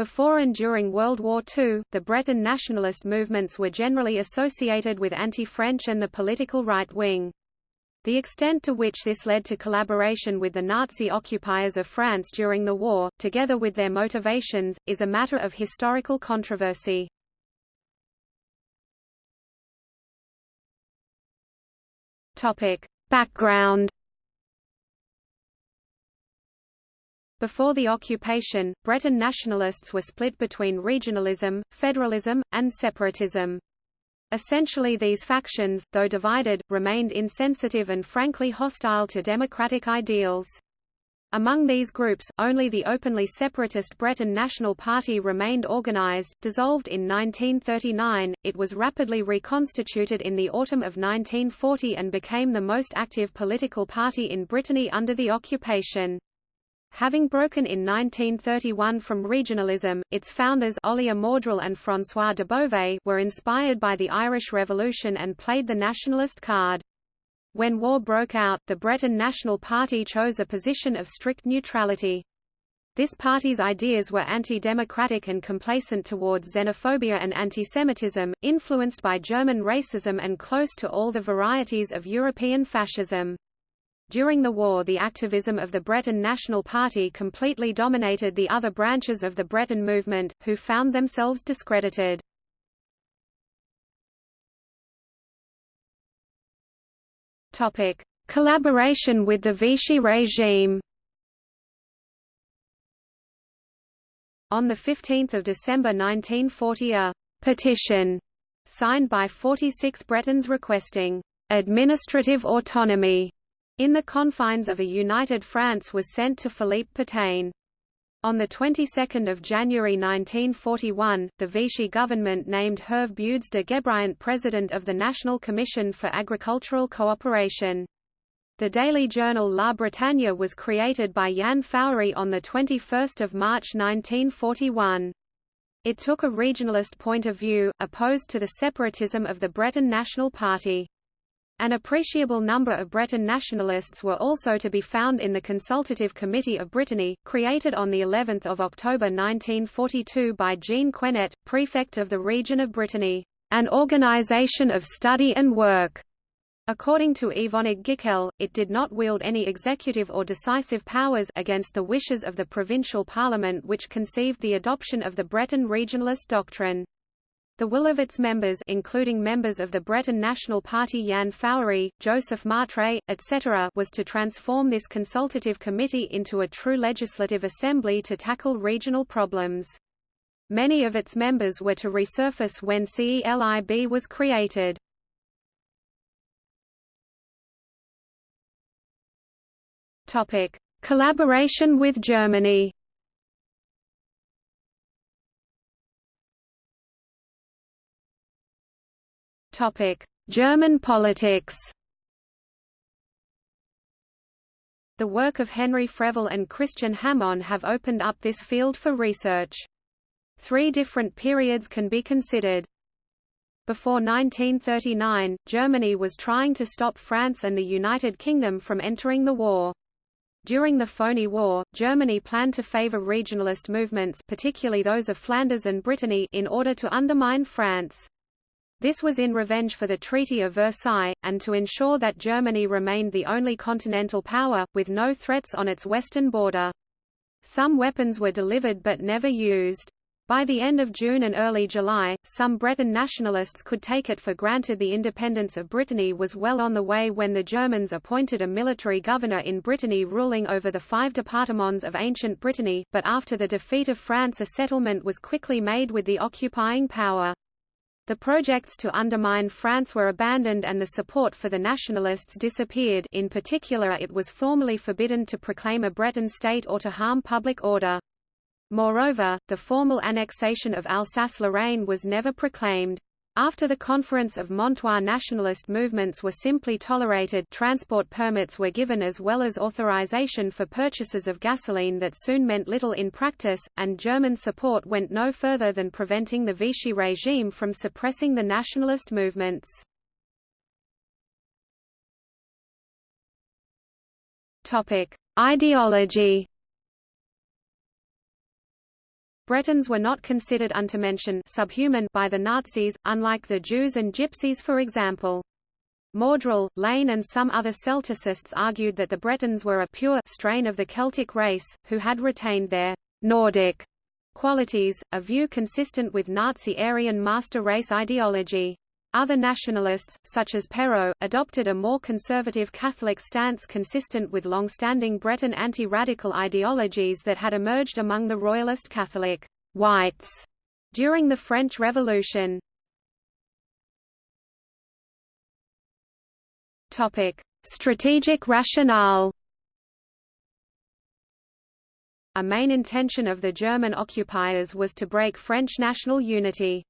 Before and during World War II, the Breton nationalist movements were generally associated with anti-French and the political right wing. The extent to which this led to collaboration with the Nazi occupiers of France during the war, together with their motivations, is a matter of historical controversy. Background Before the occupation, Breton nationalists were split between regionalism, federalism, and separatism. Essentially these factions, though divided, remained insensitive and frankly hostile to democratic ideals. Among these groups, only the openly separatist Breton National Party remained organized. Dissolved in 1939, it was rapidly reconstituted in the autumn of 1940 and became the most active political party in Brittany under the occupation. Having broken in 1931 from regionalism, its founders Olier Mordrel and François Debeauvais were inspired by the Irish Revolution and played the nationalist card. When war broke out, the Breton National Party chose a position of strict neutrality. This party's ideas were anti-democratic and complacent towards xenophobia and antisemitism, influenced by German racism and close to all the varieties of European fascism. During the war the activism of the Breton National Party completely dominated the other branches of the Breton movement, who found themselves discredited. Topic: Collaboration with the Vichy regime. On 15 December 1940 a «petition» signed by 46 Bretons requesting «administrative autonomy» in the confines of a united France was sent to Philippe Pétain. On the 22nd of January 1941, the Vichy government named Hervé Budes de Guébriant president of the National Commission for Agricultural Cooperation. The daily journal La Bretagne was created by Yann Fouéré on 21 March 1941. It took a regionalist point of view, opposed to the separatism of the Breton National Party. An appreciable number of Breton nationalists were also to be found in the Consultative Committee of Brittany, created on the 11th of October 1942 by Jean Quenet, prefect of the region of Brittany, an organization of study and work. According to Yvonne Gicquel, it did not wield any executive or decisive powers against the wishes of the provincial parliament which conceived the adoption of the Breton regionalist doctrine. The will of its members including members of the Breton National Party Yann Fouéré, Joseph Martray, etc. was to transform this consultative committee into a true legislative assembly to tackle regional problems. Many of its members were to resurface when CELIB was created. Collaboration with Germany German politics The work of Henri Fréville and Christian Hamon have opened up this field for research. Three different periods can be considered. Before 1939, Germany was trying to stop France and the United Kingdom from entering the war. During the Phoney War, Germany planned to favor regionalist movements particularly those of Flanders and Brittany in order to undermine France. This was in revenge for the Treaty of Versailles, and to ensure that Germany remained the only continental power, with no threats on its western border. Some weapons were delivered but never used. By the end of June and early July, some Breton nationalists could take it for granted the independence of Brittany was well on the way when the Germans appointed a military governor in Brittany ruling over the five départements of ancient Brittany, but after the defeat of France a settlement was quickly made with the occupying power. The projects to undermine France were abandoned and the support for the nationalists disappeared in particular it was formally forbidden to proclaim a Breton state or to harm public order. Moreover, the formal annexation of Alsace-Lorraine was never proclaimed. After the Conference of Montoire nationalist movements were simply tolerated transport permits were given as well as authorization for purchases of gasoline that soon meant little in practice, and German support went no further than preventing the Vichy regime from suppressing the nationalist movements. Ideology Bretons were not considered untermenschen subhuman by the Nazis, unlike the Jews and Gypsies for example. Mordrel, Lane and some other Celticists argued that the Bretons were a pure strain of the Celtic race, who had retained their Nordic qualities, a view consistent with Nazi Aryan master race ideology. Other nationalists, such as Perrot, adopted a more conservative Catholic stance consistent with long-standing Breton anti-radical ideologies that had emerged among the royalist Catholic whites during the French Revolution. Topic: Strategic rationale A main intention of the German occupiers was to break French national unity.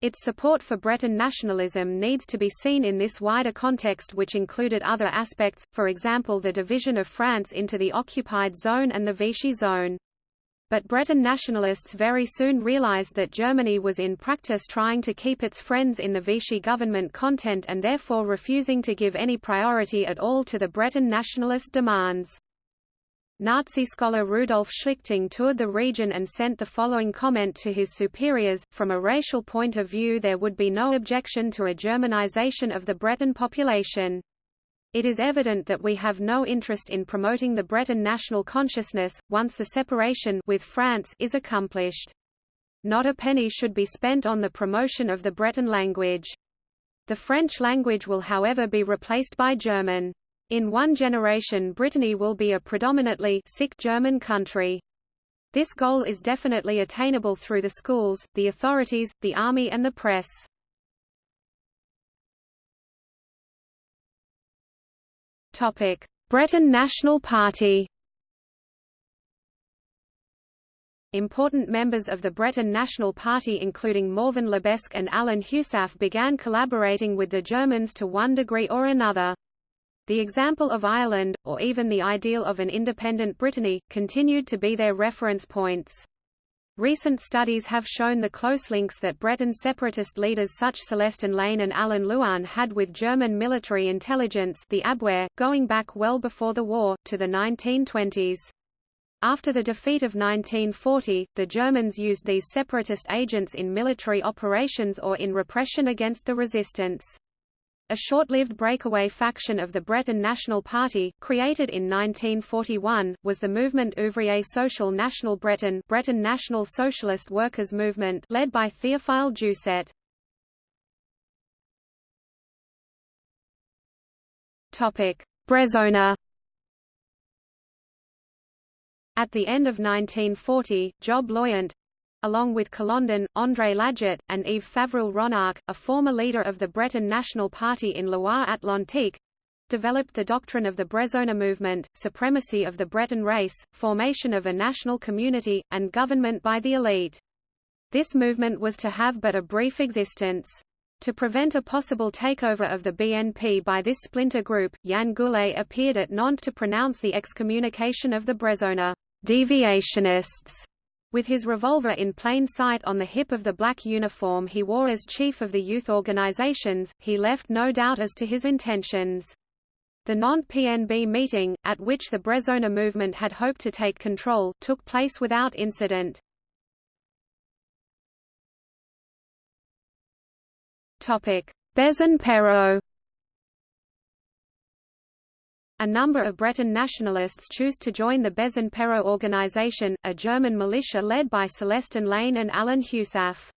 Its support for Breton nationalism needs to be seen in this wider context which included other aspects, for example the division of France into the occupied zone and the Vichy zone. But Breton nationalists very soon realized that Germany was in practice trying to keep its friends in the Vichy government content and therefore refusing to give any priority at all to the Breton nationalist demands. Nazi scholar Rudolf Schlichting toured the region and sent the following comment to his superiors, from a racial point of view there would be no objection to a Germanization of the Breton population. It is evident that we have no interest in promoting the Breton national consciousness, once the separation with France is accomplished. Not a penny should be spent on the promotion of the Breton language. The French language will however be replaced by German. In one generation Brittany will be a predominantly sick German country. This goal is definitely attainable through the schools, the authorities, the army and the press. Topic: Breton National Party. Important members of the Breton National Party including Morvan Lebesque and Alan Heusaff began collaborating with the Germans to one degree or another. The example of Ireland, or even the ideal of an independent Brittany, continued to be their reference points. Recent studies have shown the close links that Breton separatist leaders such Célestin Lainé and Alan Louarn had with German military intelligence the Abwehr, going back well before the war, to the 1920s. After the defeat of 1940, the Germans used these separatist agents in military operations or in repression against the resistance. A short-lived breakaway faction of the Breton National Party, created in 1941, was the Mouvement Ouvrier Social National Breton Breton National Socialist Workers' Movement led by Théophile Doucet. Brezona At the end of 1940, Job Loyant, along with Colondon, André Laget, and Yves Favril-Ronarc'h, a former leader of the Breton National Party in Loire-Atlantique, developed the doctrine of the Brezona movement, supremacy of the Breton race, formation of a national community, and government by the elite. This movement was to have but a brief existence. To prevent a possible takeover of the BNP by this splinter group, Yann Goulet appeared at Nantes to pronounce the excommunication of the Brezona deviationists with his revolver in plain sight on the hip of the black uniform he wore as chief of the youth organizations, he left no doubt as to his intentions. The Nantes PNB meeting, at which the Brezona movement had hoped to take control, took place without incident. Bezen-Perrot a number of Breton nationalists choose to join the Bezen-Perrot organization, a German militia led by Célestin Lainé and Alan Heusaff.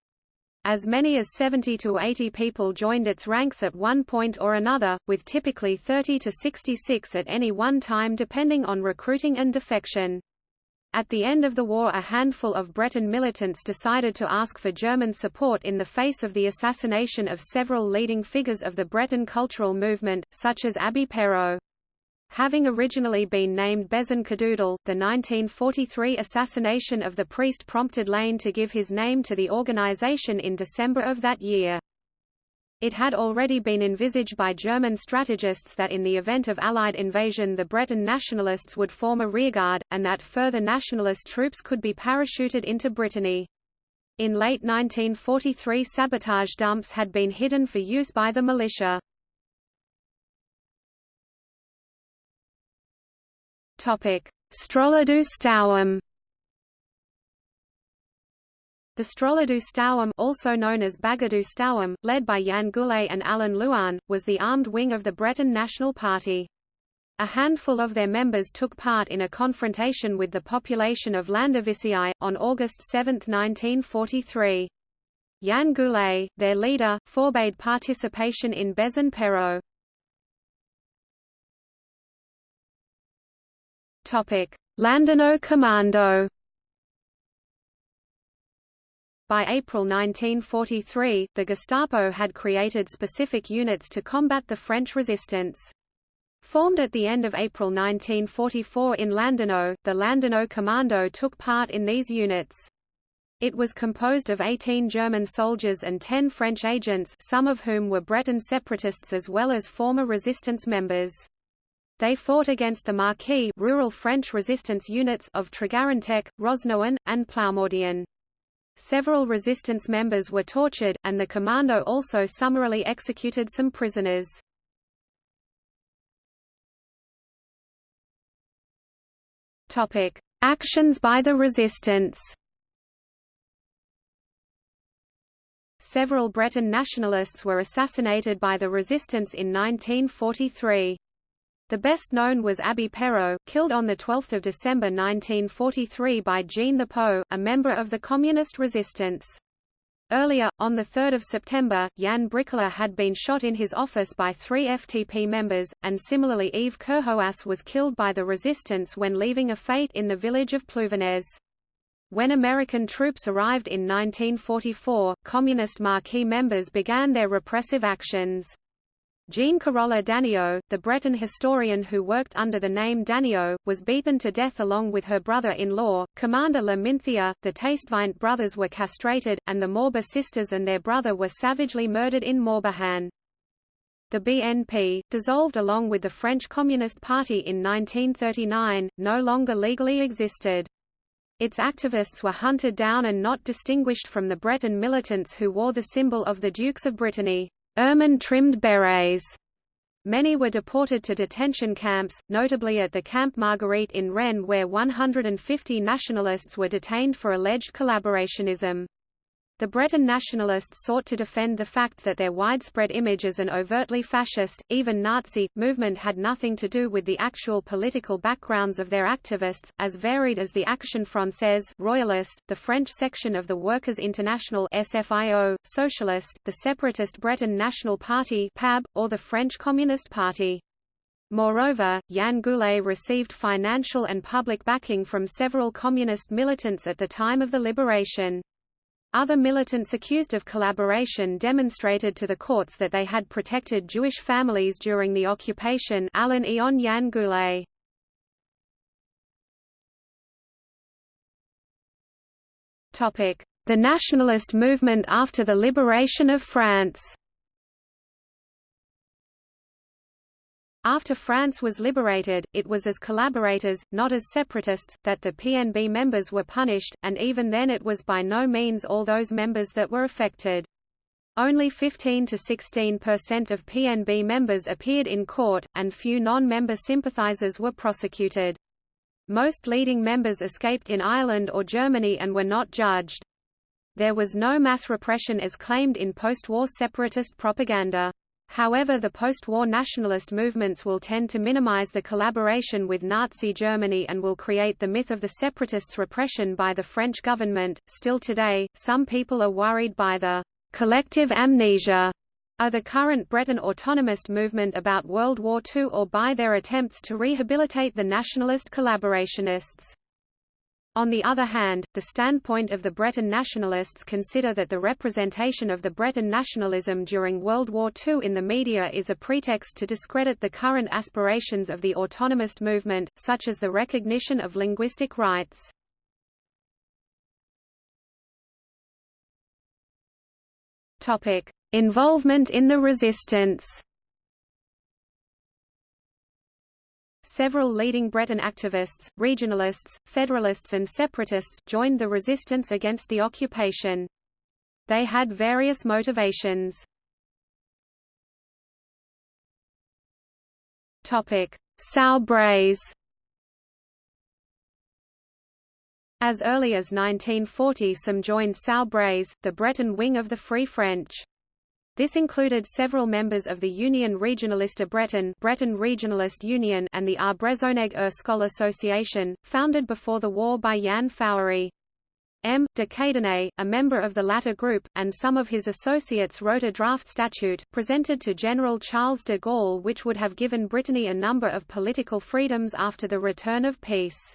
As many as 70 to 80 people joined its ranks at one point or another, with typically 30 to 66 at any one time depending on recruiting and defection. At the end of the war a handful of Breton militants decided to ask for German support in the face of the assassination of several leading figures of the Breton cultural movement, such as Abbé Perrot. Having originally been named Bezen Kadoudal, the 1943 assassination of the priest prompted Lane to give his name to the organization in December of that year. It had already been envisaged by German strategists that in the event of Allied invasion the Breton nationalists would form a rearguard, and that further nationalist troops could be parachuted into Brittany. In late 1943 sabotage dumps had been hidden for use by the militia. Topic: Stroller du Stauem The Stroladu Stauam also known as Bagadu Stauam, led by Yann Goulet and Alan Louarn, was the armed wing of the Breton National Party. A handful of their members took part in a confrontation with the population of Landivisiau, on August 7, 1943. Yann Goulet, their leader, forbade participation in Bezen Perrot. Landerneau Commando By April 1943, the Gestapo had created specific units to combat the French resistance. Formed at the end of April 1944 in Landerneau, the Landerneau Commando took part in these units. It was composed of 18 German soldiers and 10 French agents some of whom were Breton separatists as well as former resistance members. They fought against the Maquis rural French resistance units of Tregarantec, Rosnoan, and Ploumordian. Several resistance members were tortured, and the commando also summarily executed some prisoners. Topic: Actions by the resistance. Several Breton nationalists were assassinated by the resistance in 1943. The best known was Abbé Perrot, killed on 12 December 1943 by Jean the Po, a member of the Communist resistance. Earlier, on 3 September, Yann Bricler had been shot in his office by three FTP members, and similarly Yves Kerhoas was killed by the resistance when leaving a fete in the village of Plouvinez. When American troops arrived in 1944, Communist Maquis members began their repressive actions. Jean Carola Daniot, the Breton historian who worked under the name Daniot, was beaten to death along with her brother-in-law, Commander La Minthia. The Tastevint brothers were castrated, and the Morba sisters and their brother were savagely murdered in Morbihan. The BNP, dissolved along with the French Communist Party in 1939, no longer legally existed. Its activists were hunted down and not distinguished from the Breton militants who wore the symbol of the Dukes of Brittany ermine-trimmed berets. Many were deported to detention camps, notably at the Camp Marguerite in Rennes where 150 nationalists were detained for alleged collaborationism. The Breton nationalists sought to defend the fact that their widespread image as an overtly fascist, even Nazi, movement had nothing to do with the actual political backgrounds of their activists, as varied as the Action Française Royalist, the French section of the Workers' International SFIO, Socialist, the separatist Breton National Party PAB, or the French Communist Party. Moreover, Yann Goulet received financial and public backing from several communist militants at the time of the liberation. Other militants accused of collaboration demonstrated to the courts that they had protected Jewish families during the occupation Alain Ion Yann Goulet. The nationalist movement after the liberation of France After France was liberated, it was as collaborators, not as separatists, that the PNB members were punished, and even then it was by no means all those members that were affected. Only 15 to 16% of PNB members appeared in court, and few non-member sympathizers were prosecuted. Most leading members escaped in Ireland or Germany and were not judged. There was no mass repression as claimed in post-war separatist propaganda. However the post-war nationalist movements will tend to minimize the collaboration with Nazi Germany and will create the myth of the separatists' repression by the French government. Still today, some people are worried by the collective amnesia of the current Breton autonomist movement about World War II or by their attempts to rehabilitate the nationalist collaborationists. On the other hand, the standpoint of the Breton nationalists consider that the representation of the Breton nationalism during World War II in the media is a pretext to discredit the current aspirations of the autonomist movement, such as the recognition of linguistic rights. Involvement in the resistance Several leading Breton activists, regionalists, federalists and separatists joined the resistance against the occupation. They had various motivations. Sau As early as 1940 some joined Soubreys, the Breton wing of the Free French. This included several members of the Union Regionaliste Breton Breton Regionalist Union and the Arbrezoneg Erskol Association, founded before the war by Yann Fouéré. M. de Cadenet, a member of the latter group, and some of his associates wrote a draft statute, presented to General Charles de Gaulle which would have given Brittany a number of political freedoms after the return of peace.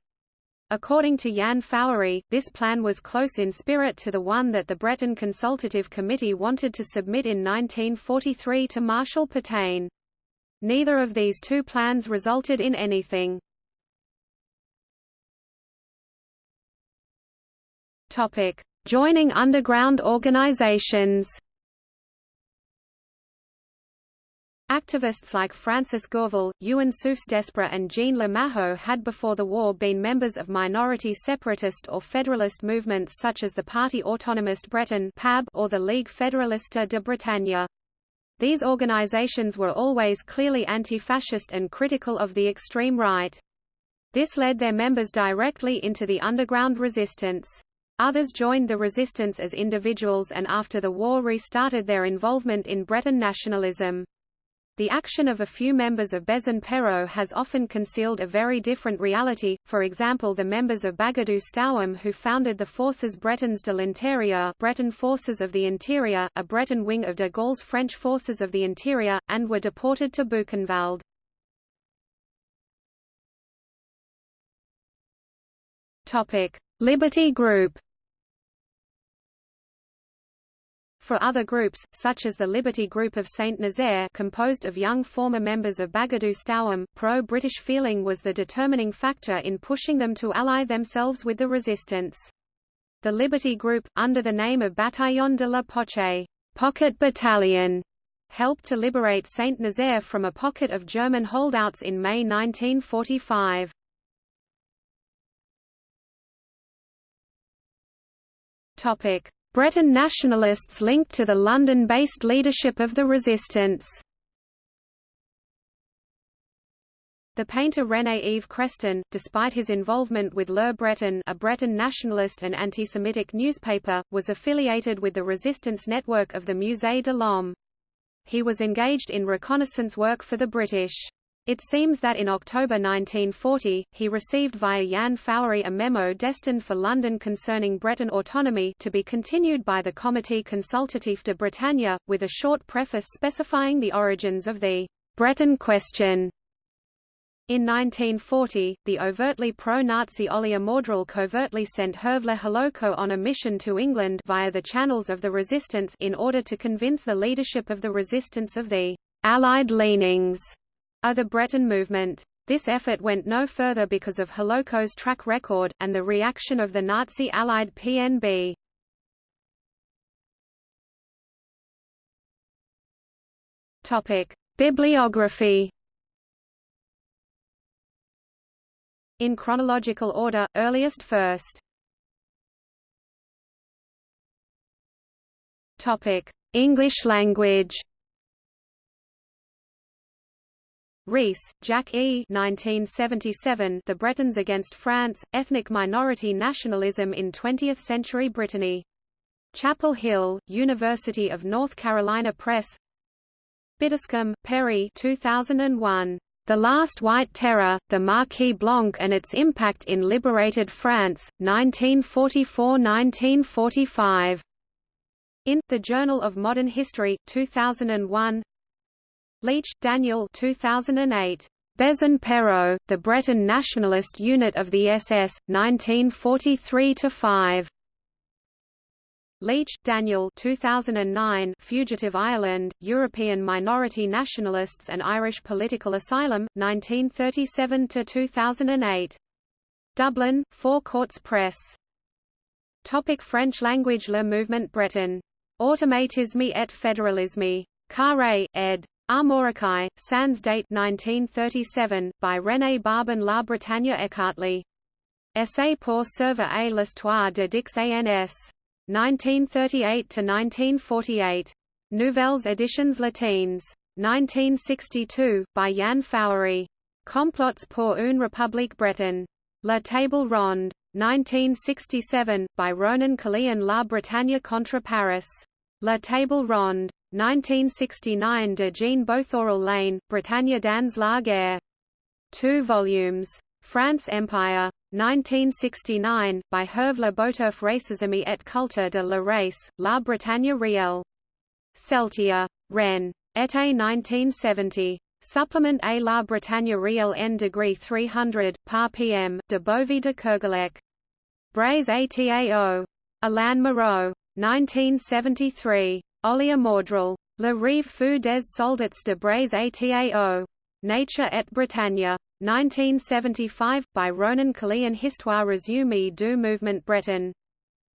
According to Yann Fouéré, this plan was close in spirit to the one that the Breton Consultative Committee wanted to submit in 1943 to Marshal Pétain. Neither of these two plans resulted in anything. Joining underground organizations Activists like Francis Gourvil, Ewan Soufs-Desprez and Jean Le Maho had before the war been members of minority separatist or federalist movements such as the Parti Autonomiste Breton or the Ligue Fédéraliste de Bretagne. These organizations were always clearly anti-fascist and critical of the extreme right. This led their members directly into the underground resistance. Others joined the resistance as individuals and after the war restarted their involvement in Breton nationalism. The action of a few members of Bezen-Perrot has often concealed a very different reality, for example the members of Bagadou Stauem who founded the Forces Bretons de l'Intérieur Breton Forces of the Interior, a Breton wing of de Gaulle's French Forces of the Interior, and were deported to Buchenwald. Liberty Group For other groups, such as the Liberty Group of Saint-Nazaire composed of young former members of Bagadou Stauem, pro-British feeling was the determining factor in pushing them to ally themselves with the resistance. The Liberty Group, under the name of Bataillon de la Poche pocket battalion, helped to liberate Saint-Nazaire from a pocket of German holdouts in May 1945. Topic: Breton nationalists linked to the London-based leadership of the resistance. The painter René-Yves Creston, despite his involvement with Le Breton a Breton nationalist and anti-Semitic newspaper, was affiliated with the resistance network of the Musée de l'Homme. He was engaged in reconnaissance work for the British. It seems that in October 1940, he received via Yann Fouéré a memo destined for London concerning Breton autonomy to be continued by the Comité Consultatif de Bretagne, with a short preface specifying the origins of the Breton question. In 1940, the overtly pro-Nazi Olier Mordrel covertly sent Hervé Halloco on a mission to England via the channels of the resistance in order to convince the leadership of the resistance of the Allied leanings of the Breton movement. This effort went no further because of Halloco's track record, and the reaction of the Nazi-allied PNB. Bibliography In chronological order, earliest first. English language Reece, Jack E. 1977, the Bretons Against France, Ethnic Minority Nationalism in Twentieth-Century Brittany. Chapel Hill, University of North Carolina Press Biddiscombe, Perry 2001. The Last White Terror, the Maquis Blanc and its Impact in Liberated France, 1944–1945. In The Journal of Modern History, 2001 Leach, Daniel 2008. Bezen-Perrot, the Breton nationalist unit of the SS, 1943–5. Leach, Daniel 2009 Fugitive Ireland, European Minority Nationalists and Irish Political Asylum, 1937–2008. Dublin, Four Courts Press. Topic French language Le mouvement breton. Automatisme et fédéralisme. Carré, ed. Armoricae, Sans date 1937, by René Barban La Bretagne Ecartley. Essai pour servir à l'histoire de Dix ans. 1938–1948. Nouvelles éditions latines. 1962, by Yann Fouéré. Complots pour une république bretonne. La Table Ronde. 1967, by Ronan Caerléon La Bretagne contre Paris. La Table Ronde. 1969 de Jean Bothorel Lane, Bretagne dans la. Two volumes. France Empire. 1969, by Hervé Le Boterf Racisme et Culture de la Race, La Bretagne réelle. Celtia. Rennes. Été 1970. Supplement à la Bretagne réelle en degree 300, par pm, de Bovie de Kerguelec. Breiz Atao. Alain Moreau. 1973. Olier Mordrel. Le Rive fou des soldats de Breiz Atao. Nature et Bretagne. 1975, by Ronan Caerléon Histoire résumée du mouvement breton.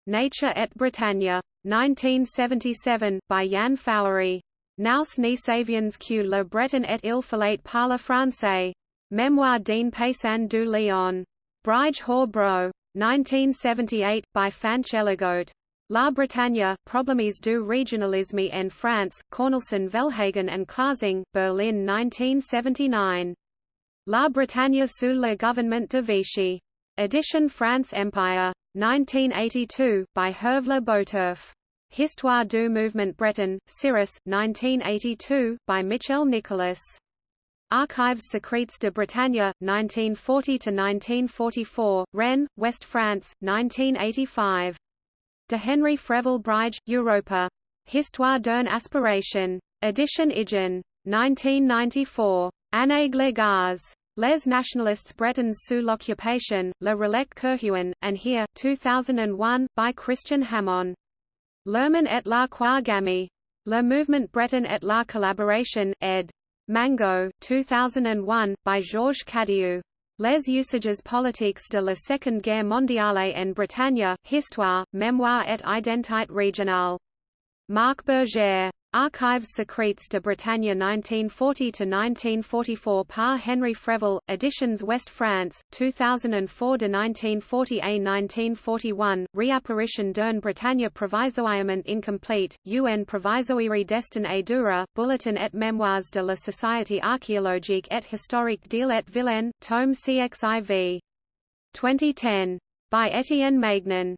Nature et Bretagne. 1977, by Yann Fouéré. Nous ni savions que le breton et il fallait parler français. Mémoire d'un paysan du Lyon. Brige Hor Bro. 1978, by Fanch Elagote. La Bretagne, Problemes du Regionalisme en France, Cornelsen Velhagen and Klasing, Berlin 1979. La Bretagne sous le gouvernement de Vichy. Edition France Empire. 1982, by Hervé Le Boterf. Histoire du mouvement breton, Cyrus, 1982, by Michel Nicolas. Archives secrètes de Bretagne, 1940–1944, Rennes, West France, 1985. De Henri Fréville Brige, Europa. Histoire d'une aspiration. Edition Igen. 1994. Année Glegaz. Les nationalistes bretons sous l'occupation, Le Relais Kerhuan, and here, 2001, by Christian Hamon. Lerman et la Quagami. Le Mouvement Breton et la Collaboration, ed. Mango, 2001, by Georges Cadiou. Les usages politiques de la Seconde Guerre mondiale en Bretagne, Histoire, Mémoire et identité régionale. Marc Bergère. Archives secrètes de Bretagne 1940–1944 par Henri Fréville, Editions West France, 2004–1940a–1941, Réapparition d'un Bretagne provisoirement incomplete, UN provisoire destin et dura, Bulletin et Mémoires de la Société archéologique et historique d'Ille et Vilaine, tome CXIV. 2010. By Étienne Maignan.